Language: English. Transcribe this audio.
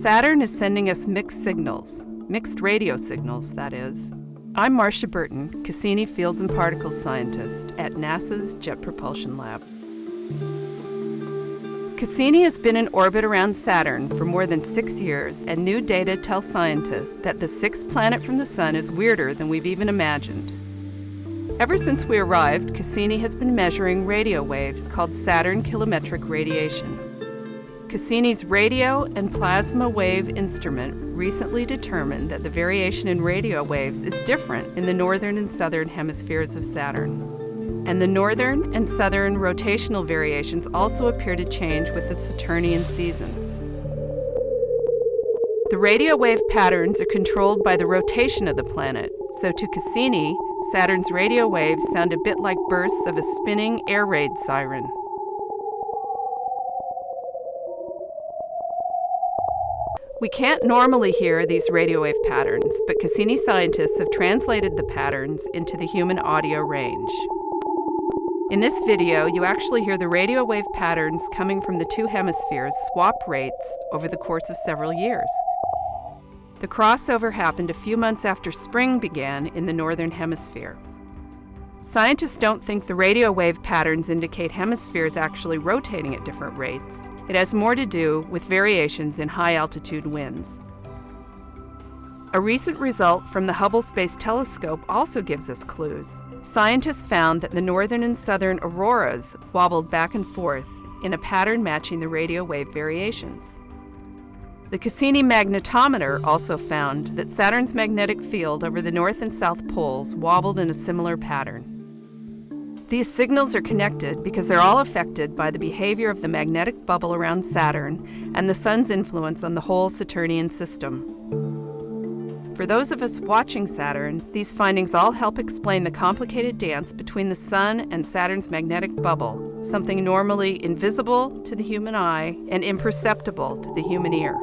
Saturn is sending us mixed signals, mixed radio signals, that is. I'm Marcia Burton, Cassini Fields and Particles scientist at NASA's Jet Propulsion Lab. Cassini has been in orbit around Saturn for more than six years, and new data tell scientists that the sixth planet from the Sun is weirder than we've even imagined. Ever since we arrived, Cassini has been measuring radio waves called Saturn kilometric radiation. Cassini's radio and plasma wave instrument recently determined that the variation in radio waves is different in the northern and southern hemispheres of Saturn. And the northern and southern rotational variations also appear to change with the Saturnian seasons. The radio wave patterns are controlled by the rotation of the planet, so to Cassini, Saturn's radio waves sound a bit like bursts of a spinning air raid siren. We can't normally hear these radio wave patterns, but Cassini scientists have translated the patterns into the human audio range. In this video, you actually hear the radio wave patterns coming from the two hemispheres swap rates over the course of several years. The crossover happened a few months after spring began in the northern hemisphere. Scientists don't think the radio wave patterns indicate hemispheres actually rotating at different rates. It has more to do with variations in high altitude winds. A recent result from the Hubble Space Telescope also gives us clues. Scientists found that the northern and southern auroras wobbled back and forth in a pattern matching the radio wave variations. The Cassini magnetometer also found that Saturn's magnetic field over the north and south poles wobbled in a similar pattern. These signals are connected because they're all affected by the behavior of the magnetic bubble around Saturn and the Sun's influence on the whole Saturnian system. For those of us watching Saturn, these findings all help explain the complicated dance between the Sun and Saturn's magnetic bubble, something normally invisible to the human eye and imperceptible to the human ear.